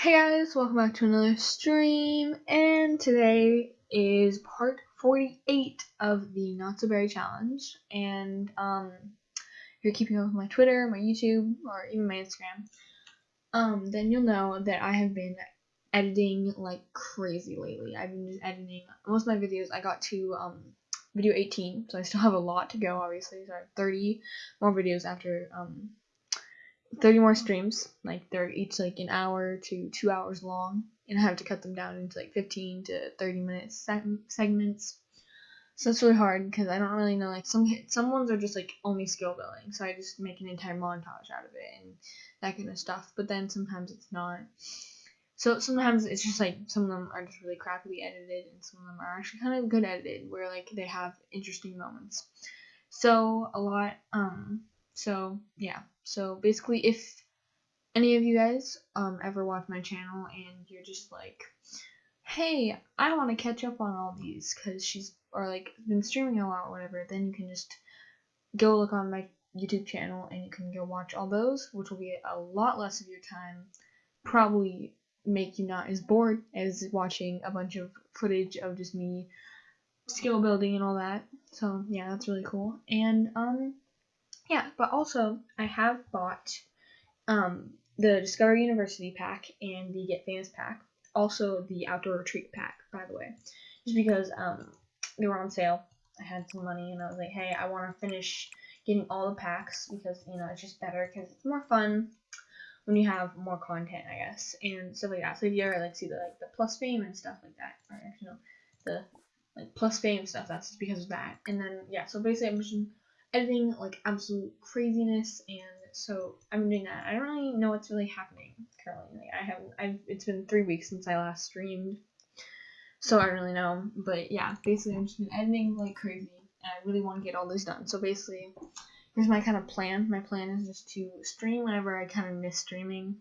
Hey guys, welcome back to another stream, and today is part 48 of the Not So Berry Challenge, and um, if you're keeping up with my Twitter, my YouTube, or even my Instagram, um, then you'll know that I have been editing like crazy lately. I've been just editing most of my videos. I got to um, video 18, so I still have a lot to go, obviously, so I have 30 more videos after um, 30 more streams. Like they're each like an hour to two hours long, and I have to cut them down into like 15 to 30 minute seg- segments. So it's really hard because I don't really know. Like some some ones are just like only skill building, so I just make an entire montage out of it and that kind of stuff. But then sometimes it's not. So sometimes it's just like some of them are just really crappily edited, and some of them are actually kind of good edited, where like they have interesting moments. So a lot. Um. So yeah. So basically, if any of you guys um ever watch my channel and you're just like, hey, I want to catch up on all these because she's or like been streaming a lot or whatever, then you can just go look on my YouTube channel and you can go watch all those, which will be a lot less of your time. Probably make you not as bored as watching a bunch of footage of just me skill building and all that. So yeah, that's really cool. And um yeah, but also I have bought um the Discover University pack and the Get Famous pack. Also the Outdoor Retreat pack, by the way. Just because um they were on sale. I had some money and I was like, hey, I want to finish getting all the packs because you know it's just better because it's more fun when you have more content, I guess, and stuff like that. So if you ever like see the like the plus fame and stuff like that, or you no, the like plus fame stuff, that's because of that. And then yeah, so basically I'm just editing like absolute craziness, and so I'm doing that. I don't really know what's really happening currently. Like I haven't, I've it's been three weeks since I last streamed, so I don't really know. But yeah, basically I'm just been editing like crazy, and I really want to get all this done. So basically here's my kind of plan. My plan is just to stream whenever I kind of miss streaming,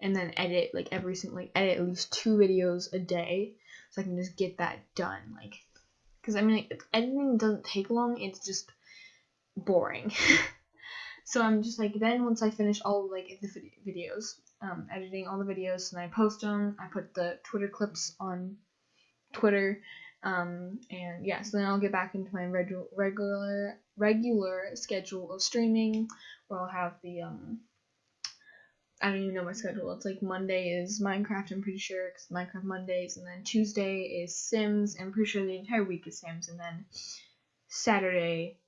and then edit like every single like edit at least two videos a day, so I can just get that done. Like, because I mean like, editing doesn't take long. It's just boring. so I'm just like then once I finish all like the videos, um, editing all the videos, and I post them. I put the Twitter clips on Twitter um, and yeah, so then I'll get back into my regu- regular regular schedule of streaming, where I'll have the um, I don't even know my schedule. It's like Monday is Minecraft, I'm pretty sure, because Minecraft Mondays, and then Tuesday is Sims, I'm pretty sure the entire week is Sims, and then Saturday,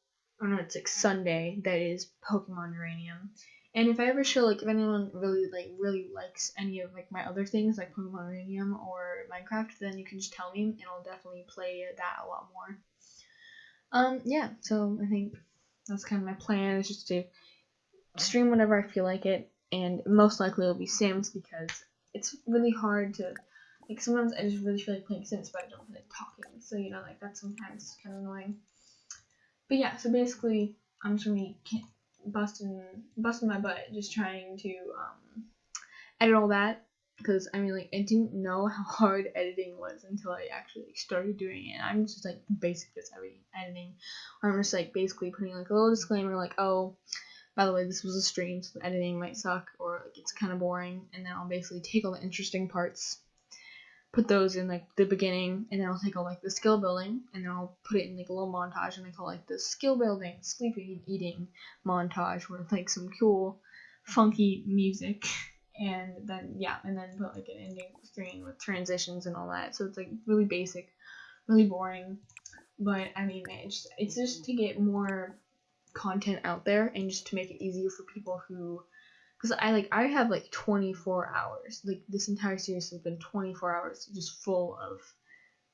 or no, it's like Sunday, that is Pokemon Uranium. And if I ever show like if anyone really like really likes any of like my other things like Pokemon Uranium or Minecraft, then you can just tell me and I'll definitely play that a lot more. Um yeah, so I think that's kind of my plan is just to stream whenever I feel like it and most likely it'll be Sims because it's really hard to like sometimes I just really feel like playing Sims but I don't feel like talking. So you know like that's sometimes kind of annoying. But yeah, so basically I'm just gonna be busting busting my butt just trying to um, edit all that because I mean like I didn't know how hard editing was until I actually started doing it. I'm just like basic just editing. I'm just like basically putting like a little disclaimer like oh by the way this was a stream so the editing might suck or like it's kind of boring and then I'll basically take all the interesting parts put those in like the beginning and then I'll take all like the skill building and then I'll put it in like a little montage and I call like the skill building, sleeping and eating montage with like some cool funky music. And then yeah and then put like an ending screen with transitions and all that. So it's like really basic really boring. But I mean it's it's just to get more content out there and just to make it easier for people who because I like I have like 24 hours. Like this entire series has been 24 hours just full of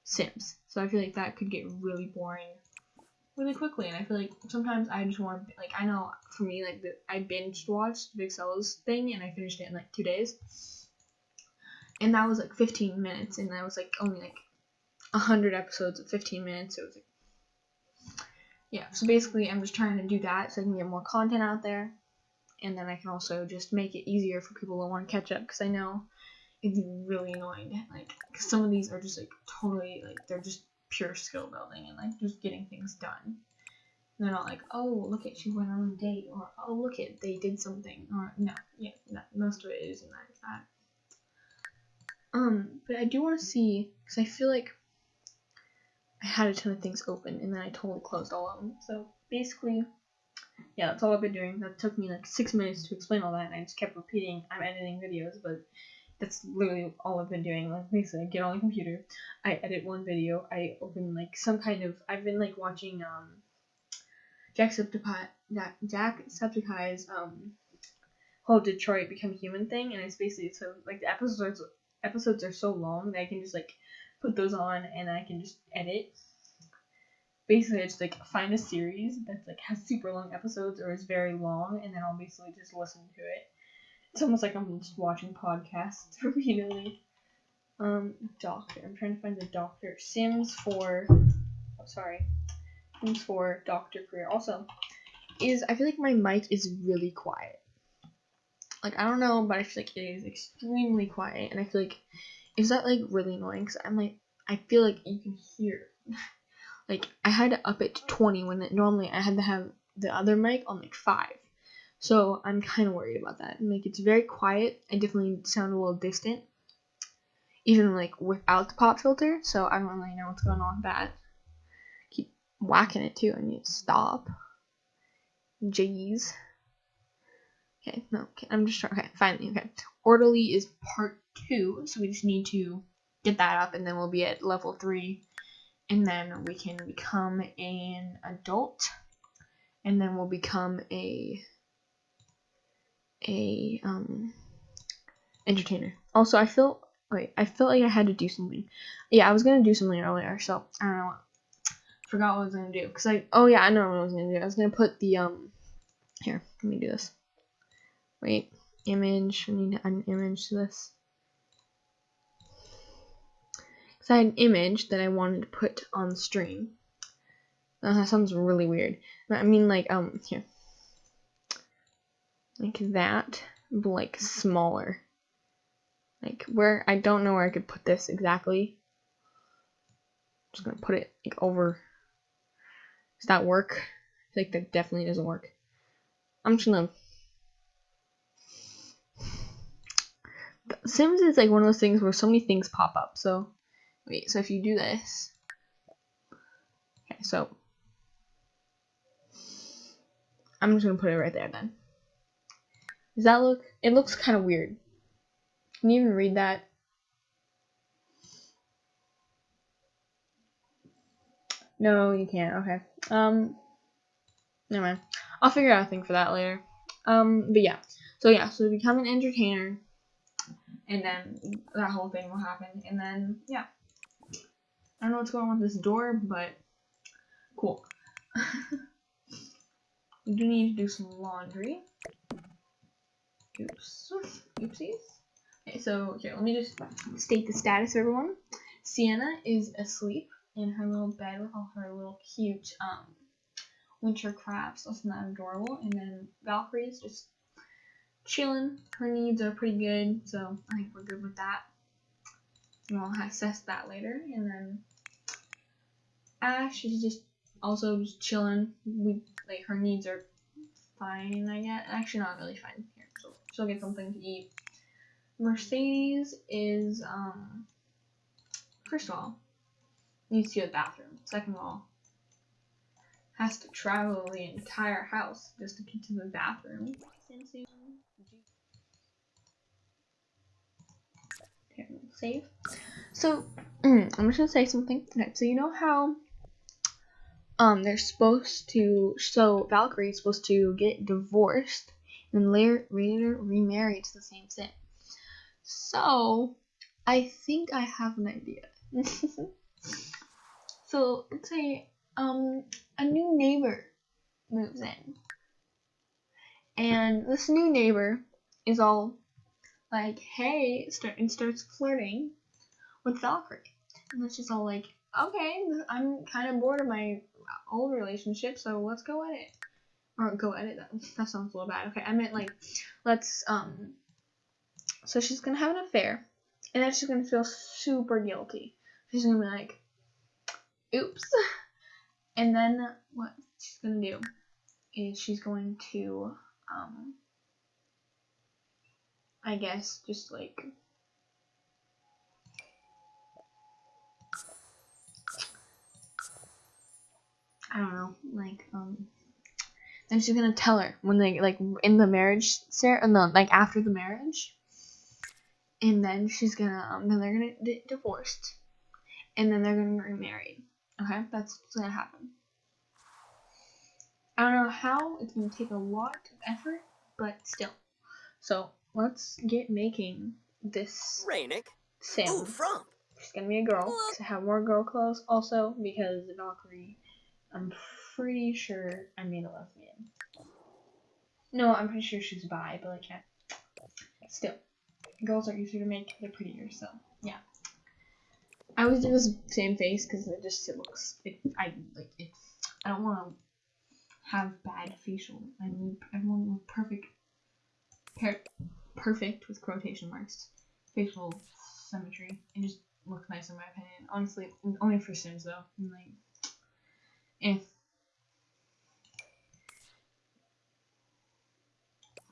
Sims. So I feel like that could get really boring really quickly. And I feel like sometimes I just want like I know for me like the, I binge watched Big Sell's thing and I finished it in like two days. And that was like 15 minutes, and that was like only like 100 episodes of 15 minutes. So it was like yeah. So basically, I'm just trying to do that so I can get more content out there and then I can also just make it easier for people who want to catch up because I know it's really annoying. Like some of these are just like totally like they're just pure skill building and like just getting things done. they're not like, oh, look at she went on a date, or oh, look at they did something, or no, yeah, no, most of it isn't like that. Um, but I do want to see because I feel like I had a ton of things open and then I totally closed all of them. So basically, yeah, that's all I've been doing. That took me like six minutes to explain all that, and I just kept repeating I'm editing videos, but that's literally all I've been doing. Like basically, I get on the computer, I edit one video, I open like some kind of. I've been like watching um, Jacksepticeye, Jacksepticeye's um, whole Detroit Become Human thing, and it's basically so like the episodes episodes are so long that I can just like put those on and I can just edit. Basically, I just like find a series that like has super long episodes or is very long, and then I'll basically just listen to it. It's almost like I'm just watching podcasts repeatedly. Um, doctor. I'm trying to find the doctor. Sims for. Oh, sorry. Sims 4 doctor career. Also, is I feel like my mic is really quiet. Like I don't know, but I feel like it is extremely quiet, and I feel like is that like really annoying? Cause I'm like I feel like you can hear. like I had to up it to 20 when it, normally I had to have the other mic on like five. So I'm kind of worried about that. Like it's very quiet. I definitely sound a little distant, even like without the pop filter. So I don't really know what's going on with that. Keep whacking it too. I need to stop. Jeez. Okay, no, okay, I'm just trying. Okay, finally, okay. Orderly is part two, so we just need to get that up, and then we'll be at level three, and then we can become an adult, and then we'll become a a um entertainer. Also, I feel wait, I felt like I had to do something. Yeah, I was gonna do something earlier, so I don't know. Forgot what I was gonna do. Cause I oh yeah, I know what I was gonna do. I was gonna put the um here. Let me do this. Wait, image. I need to add an image to this. Because I had an image that I wanted to put on stream. Uh, that sounds really weird. I mean, like, um, here. Like that, but like smaller. Like where, I don't know where I could put this exactly. I'm just gonna put it like over. Does that work? I like that definitely doesn't work. I'm just gonna Sims is like one of those things where so many things pop up. So, wait, so if you do this, okay, so I'm just gonna put it right there then. Does that look? It looks kind of weird. Can you even read that? No, you can't. Okay. Um, never mind. I'll figure out a thing for that later. Um, but yeah. So yeah, so become an entertainer and then that whole thing will happen, and then yeah. I don't know what's going on with this door, but cool. we do need to do some laundry. Oops. Oopsies. Okay, so here, let me just state the status, of everyone. Sienna is asleep in her little bed with all her little cute um, winter crafts. Isn't that adorable? And then Valkyrie is just chilling. Her needs are pretty good, so I think we're good with that. We'll assess that later. And then Ash is just also chilling. We like her needs are fine, I guess. Actually, not really fine. Here, so she'll get something to eat. Mercedes is um first of all needs to go to the bathroom. Second of all, has to travel the entire house just to get to the bathroom. save. So I'm just gonna say something. Okay, so you know how um they're supposed to so Valkyrie's supposed to get divorced and later later remarried to the same sim. So I think I have an idea. so let's say um a new neighbor moves in. And this new neighbor is all like, hey, start and starts flirting with Valkyrie. And then she's all like, okay, I'm kind of bored of my old relationship, so let's go at it. Or go edit that. That sounds a little bad. Okay, I meant like, let's um. So she's gonna have an affair, and then she's gonna feel super guilty. She's gonna be like, oops. And then what she's gonna do is she's going to um I guess just like I don't know, like um then she's gonna tell her when they like in the marriage ceremony, no, like after the marriage, and then she's gonna um then they're gonna get divorced, and then they're gonna get remarried. Okay, that's what's gonna happen. I don't know how it's gonna take a lot of effort, but still. So let's get making this Rainick. sim. Ooh, Frump. She's gonna be a girl. To have more girl clothes also because Valkyrie, I'm pretty sure I made a lesbian. No, I'm pretty sure she's bi, but like yeah. Still, girls are easier to make. They're prettier, so yeah. I always do this same face because it just it looks it I like it. I don't want to have bad facial. I need everyone with perfect, per, perfect with quotation marks, facial symmetry. It just looks nice in my opinion. Honestly, only for Sims though. And, like, if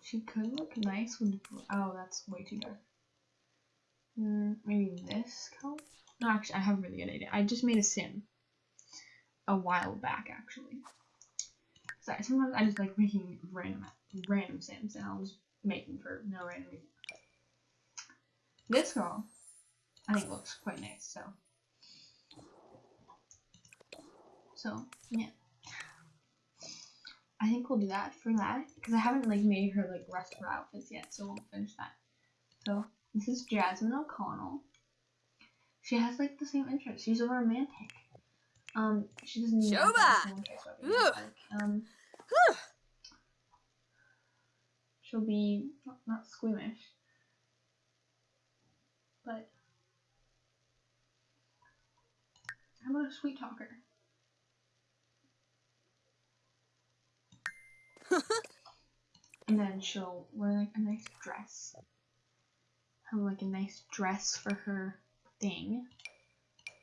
she could look nice with oh, that's way too dark. Mm, maybe this color. No, actually, I have a really good idea. I just made a sim a while back, actually. Sorry, sometimes I just like making random random sims, and I'll just make them for no random reason. This girl, I think looks quite nice. So, so yeah, I think we'll do that for that because I haven't like made her like rest her outfits yet, so we'll finish that. So this is Jasmine O'Connell. She has like the same interest. She's a romantic. Um, she doesn't need Shoba! like, um, she'll be not, not squeamish, but how about a sweet talker? And then she'll wear like a nice dress. Have like a nice dress for her thing.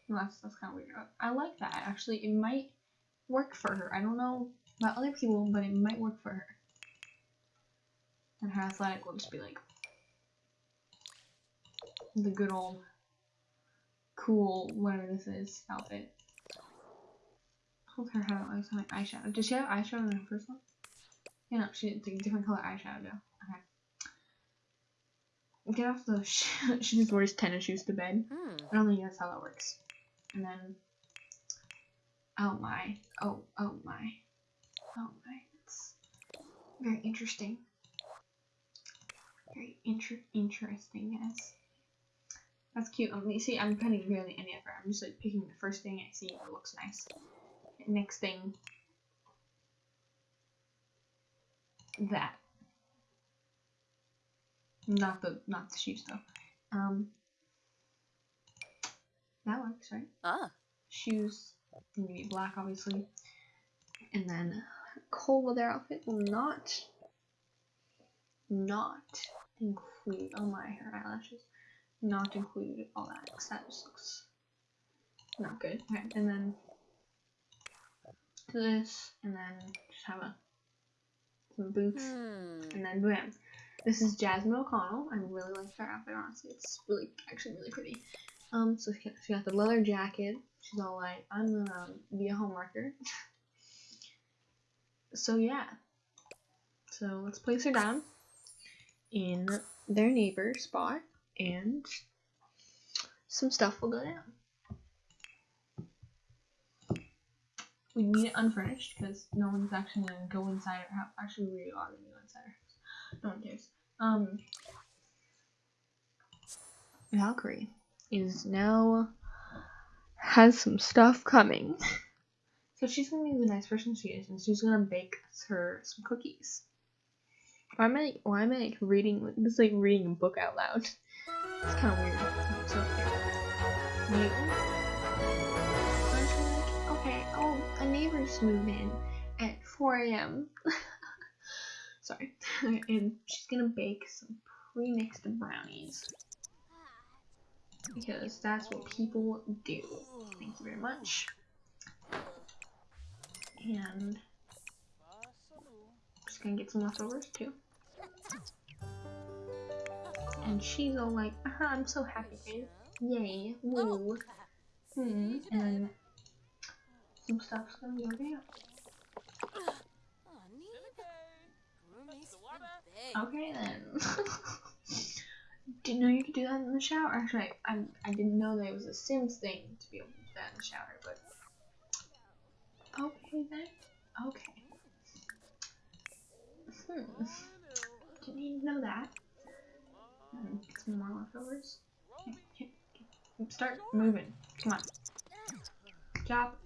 That's that's kind of weird. I like that actually. It might work for her. I don't know about other people, but it might work for her. And her athletic will just be like the good old cool whatever this is outfit. Hold her I like eyeshadow. Does she have eyeshadow in her first one? Yeah, know, she did a different color eyeshadow. Okay. Get off the. she just wears tennis shoes to bed. Hmm. I don't think that's how that works. And then. Oh my. Oh, oh my. Oh my. That's very interesting. Very inter interesting, yes. That's cute. Um, you see, I'm putting really any effort. I'm just like picking the first thing I see that looks nice. Next thing. That. Not the not the shoes though. Um that works, right? Ah. Shoes need to be black obviously. And then cold weather outfit will not not include oh my her eyelashes. Not include all that because that just looks not good. Okay, and then this and then just have a some boots Hmm. and then bam. This is Jasmine O'Connell. I really like her outfit, honestly. It's really, actually really pretty. Um, so she got, she got the leather jacket. She's all like, I'm gonna be a homewrecker. so yeah. So let's place her down in their neighbor spot and some stuff will go down. We need it unfurnished because no one's actually gonna go inside our house. Actually, we are gonna go inside our house. No one cares. Um, Valkyrie is now has some stuff coming. So she's gonna be the nice person she is, and she's gonna bake her some cookies. Why am I why am I like reading this like reading a book out loud? It's kind of weird. So moved in at 4 a.m. Sorry. and she's gonna bake some pre-mixed brownies. Because that's what people do. Thank you very much. And just gonna get some leftovers too. And she's all like, uh -huh, I'm so happy. Yay, woo. Hmm. And some stuff's gonna be okay. Okay then. didn't know you could do that in the shower. Actually, I, I didn't know that it was a Sims thing to be able to do that in the shower, but okay then. Okay. Hmm. Didn't even know that. Hmm, Get some more leftovers. Here. Start moving. Come on. Chop.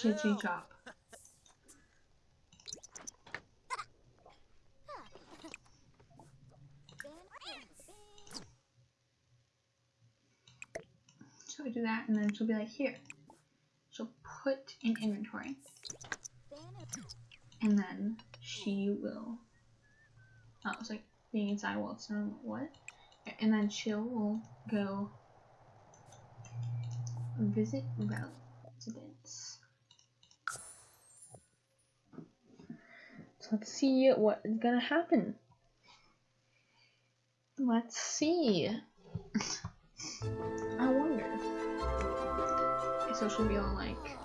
Chitchy chop. So I do that, and then she'll be like, here. She'll put in inventory, and then she will. Oh, it's like being inside while it's what? And then she'll go visit residents. So let's see what is gonna happen. Let's see. I wonder. So she'll be all like,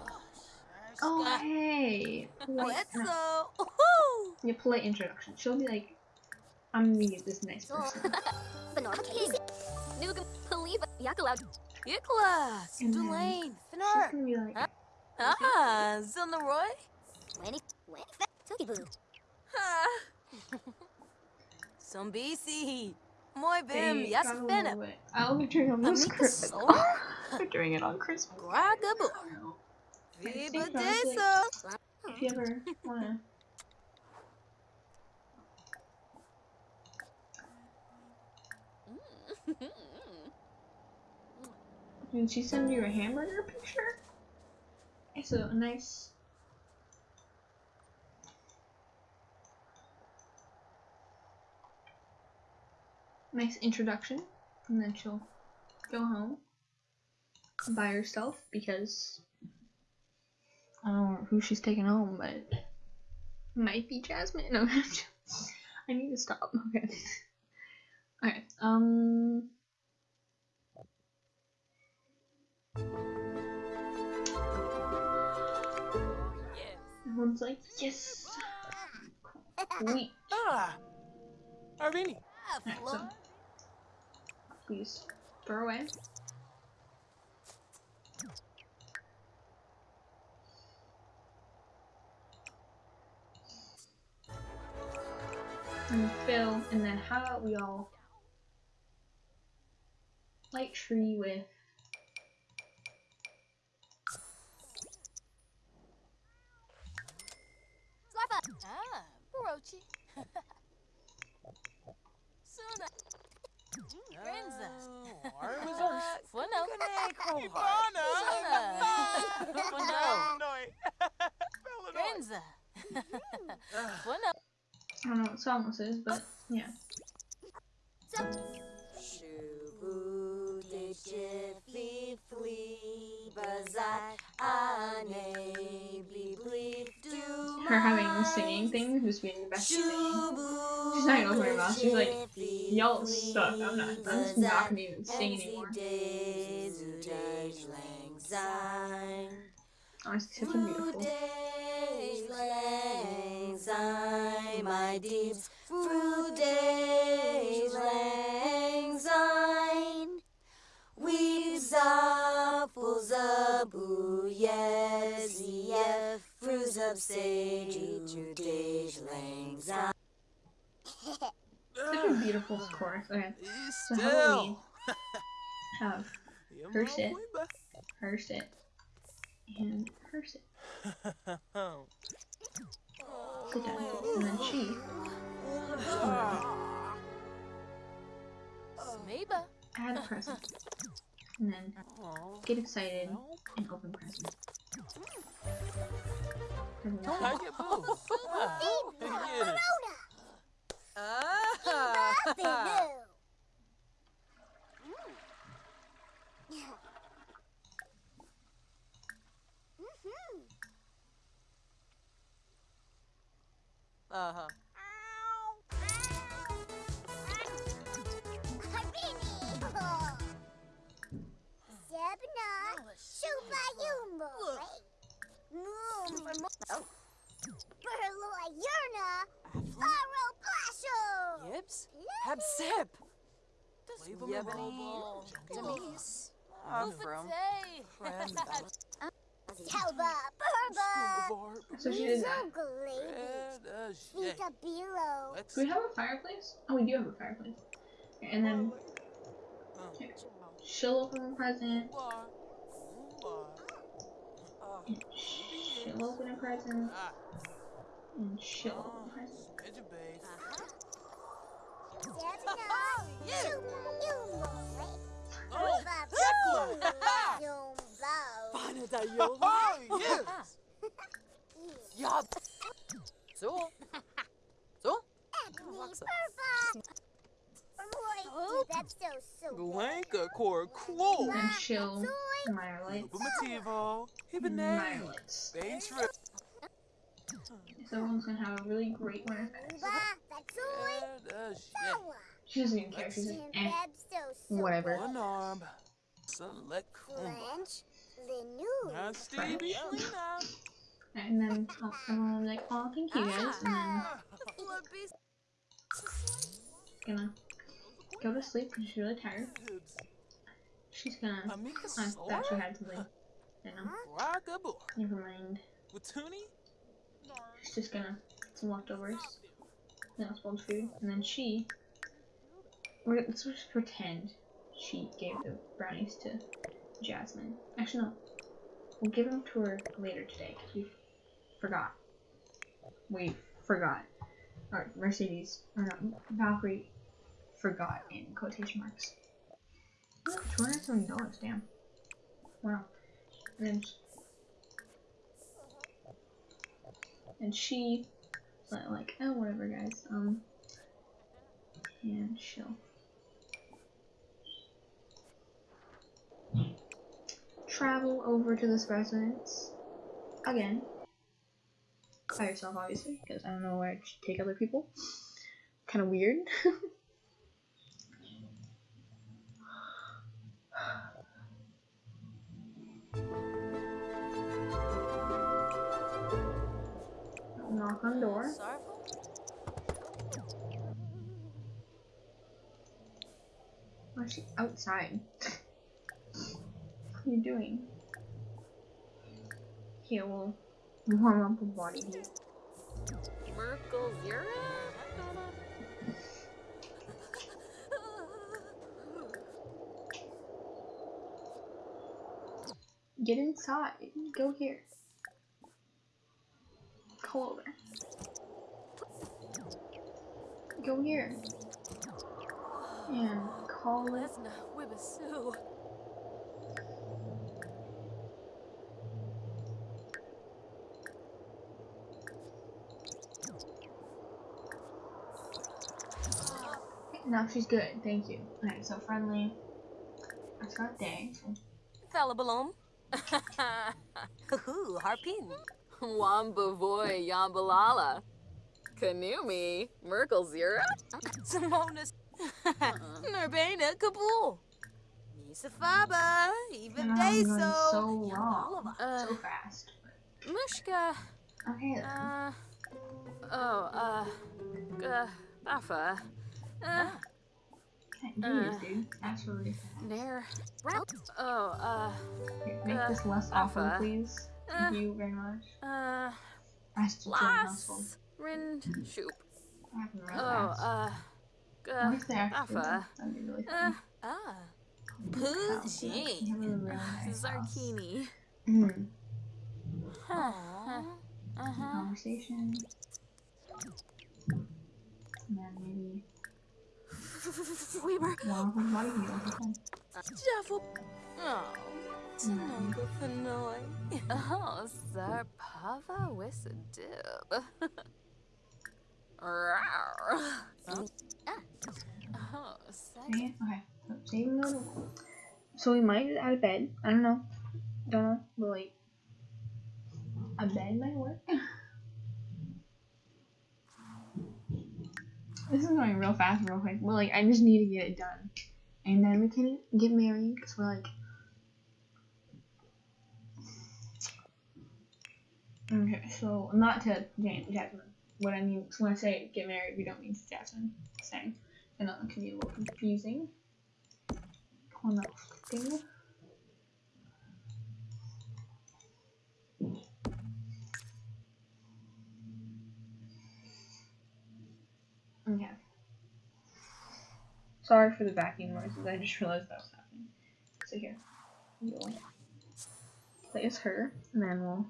"Oh hey, polite, no, Let's yeah, polite introduction." She'll be like, "I'm gonna get this nice person," Banana case. Nugam Paliba Yakalaw. Iklas. And then Dulaine. she's Finar. gonna be like, Ah, Zilnaroy. Wenny. Wenny. Tookie Some BC. Moy Bim. "Hey, Yes, got a little Fenna. bit- I'll be doing it on this Christmas. We're doing it on Christmas. Gragabu. I don't know. Viva Deso. If you ever wanna. Mm. Did she send you a hamburger picture? It's a nice. Nice introduction, and then she'll go home by herself because I don't know who she's taking home, but it might be Jasmine. No, I need to stop. Okay. Okay. Um. Everyone's like, yes. Sweet. Ah, so please throw away. And fill, and then how about we all light tree with Ah. Suna. Renza. Armazar. Funo. Ivana. Suna. Funo. Noi. Renza. Funo. I don't know what song this is, but yeah. Shubu Her having the singing thing, who's being the best singing. She's not gonna open her mouth. She's like, y'all suck. I'm not. I'm just not gonna even sing anymore. Oh, Honestly, such a beautiful. My deeps, fruit days lang sein. Weaves boo, yes, yes, up, sage, fruit days lang sein. Such a beautiful chorus. Okay, so how about we Still. have Her sit. her sit and her sit. Sit down, and then she. Add a present, and then get excited and open present. Everyone's I like, get boo. Shit. Vita Biro. Let's Do we have a fireplace? Oh, we do have a fireplace. And then Uh, she'll open a present. why? Why? She'll open a present. Ah, And she'll open a present. it's your babe. Oh, Ruba, Yumbo. Panadayo. oh, yes. Yab. So. So? Ebony, Alexa. Burba. Roy, Bebsto, so Blanca core claw. And she'll Mirelites. Bumativo. Hibernate. Mirelites. Bane trip. So gonna have a really great winter fest. Ruba, Batsoy, Red as shit. She doesn't even care. She's like, eh, whatever. One arm. Select Kumba. French, Lenu. Now Stevie Lena. And then will be like, oh, thank you guys. And then gonna go to sleep because she's really tired. She's gonna. I thought she had something. You know, never mind. She's just gonna get some leftovers. No spoiled food. And then she. We're, let's just pretend she gave the brownies to Jasmine. Actually, no. We'll give them to her later today because we forgot. We forgot. Or Mercedes, or no, Valkyrie forgot in quotation marks. Two hundred seventy dollars, damn. Wow. And and she like, oh whatever guys, um and she'll travel over to this residence again by yourself obviously because I don't know where to take other people kind of weird knock on door oh, is she outside? What are you doing? Here, we'll warm up a body heat. Merkel Zira? Get inside. Go here. Go over. Go here. And call it. Now she's good. Thank you. Okay, so friendly. I got day. So Thalabalom. Hoo, Harpin. Wambavoy Yambalala. Kanumi. Merkel Zira? Simonis. Nurbana Kabul. Nisafaba. Even and I'm going so wrong. Uh, So fast. Mushka. Okay then. Uh. Oh, uh. Uh. Bafa. Uh. Okay, Jeez, dude. That's really fast. Nair. Oh, uh. Here, make uh, this less awful, Alpha. please. Uh. Thank you very much. Uh. Rest of the household. Las. Rind. Shoop. That happened real Oh, fast. uh. What Uh. if they actually did? Alpha. That'd be really Uh. fun. Ah. Wow, Poochie. you have a really nice house. Zarkini. Mhm. Huh. Uh-huh. Conversation. And then maybe Weber. one from body heat over time. Jaffel. Oh. Tanunga hmm. Fanoy. Oh, Zarpava Wissadib. Rawr. Oh, eh, second. Okay, okay. So So we might add a bed. I don't know. Don't know. But like a bed might work. this is going real fast, real quick. But like I just need to get it done. And then we can get married because we're like Okay, so not to Jan- Jasmine. What I mean when I say get married, we don't mean to Jasmine. I know it can be a little confusing. On that thing. Okay. Sorry for the backing noises. I just realized that was happening. So here, we'll place her, and then we'll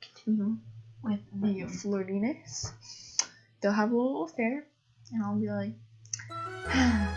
continue with the mm-hmm. flirtiness. They'll have a little affair, and I'll be like, ah,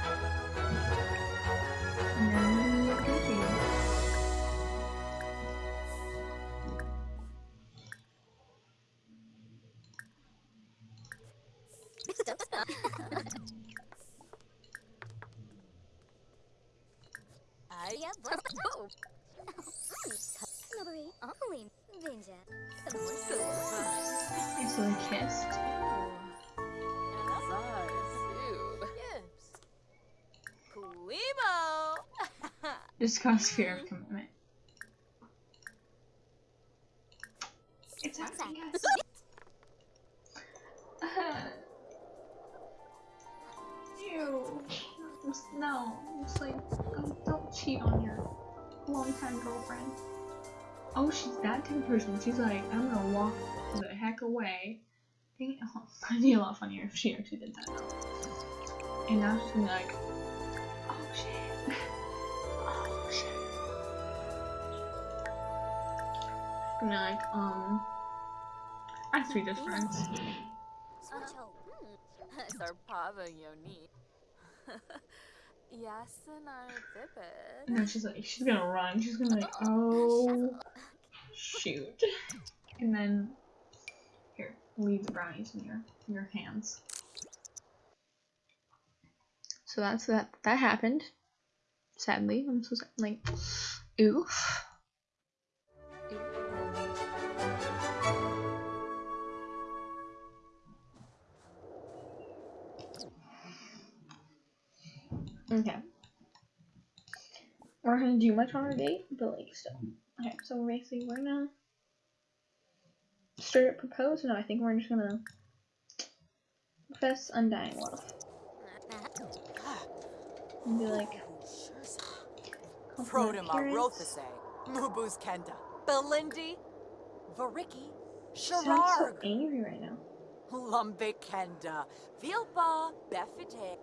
Just cause fear of commitment. It's happening. Ew. Just, no. Just like, don't, don't cheat on your longtime girlfriend. Oh, she's that type of person. She's like, I'm gonna walk the heck away. Dang it. Oh, I'd be a lot funnier if she actually did that. And now she's gonna be like, be like, um, I have to be just friends. Switcho. Sarpava Yoni. Yasin Arthipid. And then she's like, she's gonna run. She's gonna be like, oh shoot. And then here, leave the brownies in your in your hands. So that's that. That happened. Sadly, I'm so sad. Like, oof. Okay. We're not gonna do much on our date, but like still. Okay, so basically we're gonna straight up propose. No, I think we're just gonna profess undying love. And be like, Prodema. Rothase, Mubuz Kenda, Belindi, Variki, Sounds so angry right now. Lumbe Kenda, Vilpa, Befide,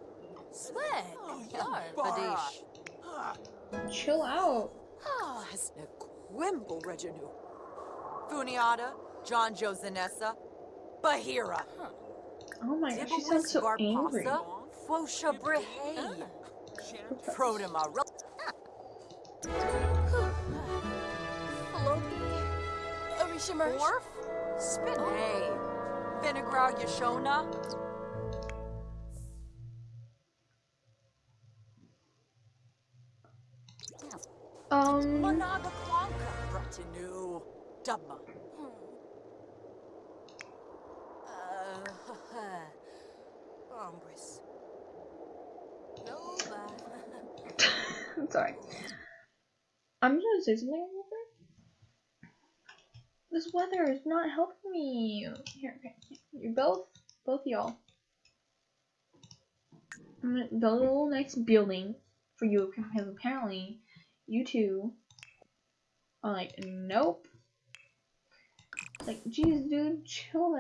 Sweat. Yar. Bara, Badish. Chill out. Ah, Hasne Quimble Reginu, Funiata, John Josanessa, Bahira, Oh my gosh, she sounds so angry. Barpasa, Fosha Brehe, Prodema, Ro- Floki. Orishimer. Orf, Spinay, Vinegar Yashona, Um, Managa Kwanka, Bratinu, Dubma. Uh, Ombres. Nova. I'm sorry. I'm just gonna say something real quick. This weather is not helping me. Here, okay. You both, both y'all. I'm gonna build a little nice building for you because apparently you two are like, nope. Like, geez, dude, chill.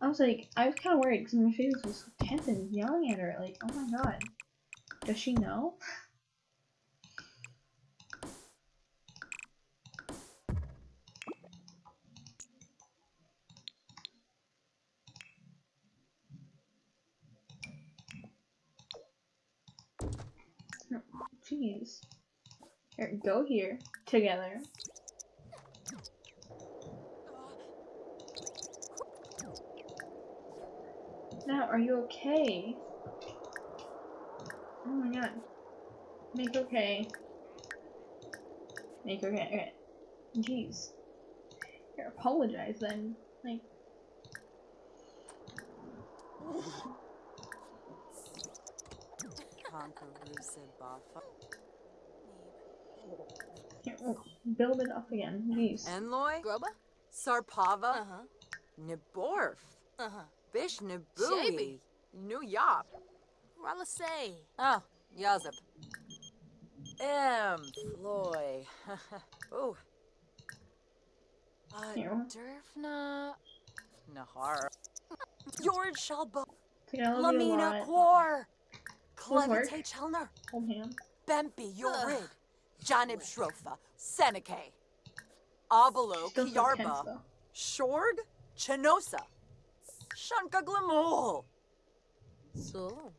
I was like, I was kind of worried because my face was tense and yelling at her. Like, oh my god. Does she know? Here, go here together. Now, are you okay? Oh my god. Make okay. Make okay. Okay. Jeez. Here, apologize then. Like, Bafa. Here, oh, build it up again. Jeez. Enloy? Groba? Sarpava? Uh-huh. Niborf? Uh-huh. Bish Shaby. Nibui? New Yop? Ralasay. Oh, Yazip. M. Floy. Ooh. Uh, Here. Derfna. Nahar. George Shalbo. See, I love you a Lamina lot. Quar. Those. Clevite Chelner. Hold hand. Bempi Yorid. Ugh. Janib Shrofa. Seneca. Abalo Still Kiarba. though. Shorg. Chenosa. Shunka Glamul. So.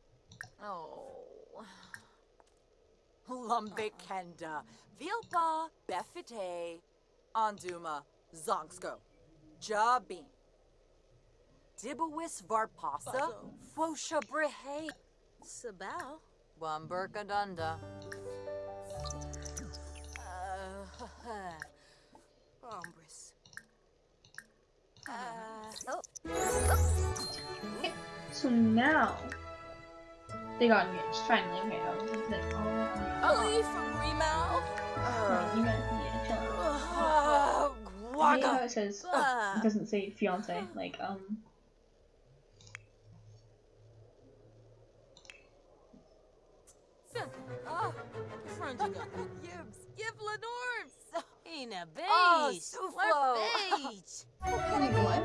Oh. Lumbik Kenda. Vilpa. Befite. Anduma. Zonksko. Jabin. Dibawis Varpasa. Bazo. Fosha Brihe. Sabao. Wamburka Uh, So now they got engaged finally. Okay, I was like, oh, Ali from oh, you meant yeah, chill out. uh, I hate how Waga. it says Ah. it doesn't say fiance. Like um, Ah, Frontiga. Yibs. Yib Lenorms. Ina Oh, beige. Suflo. beige. what?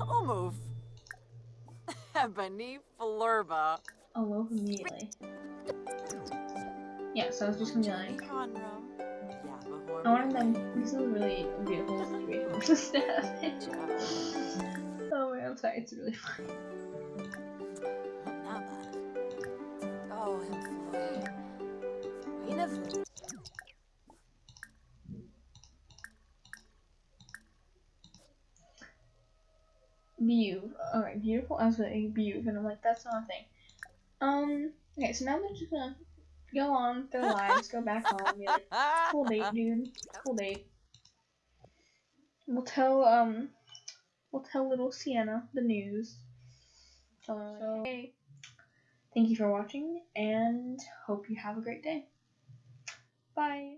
Almove. Ebony Flurba. A loaf immediately. Yeah, so I was just gonna be like, Conrum. I wanted them. This is a really beautiful situation just to have. Oh my, I'm sorry. It's really funny. Oh, employee. Ina I was like, view, and I'm like, that's not a thing. Um. Okay, so now they're just gonna go on with their lives, go back home, be like, cool date, dude. Cool date. We'll tell um we'll tell little Sienna the news. So, so hey, thank you for watching and hope you have a great day. Bye.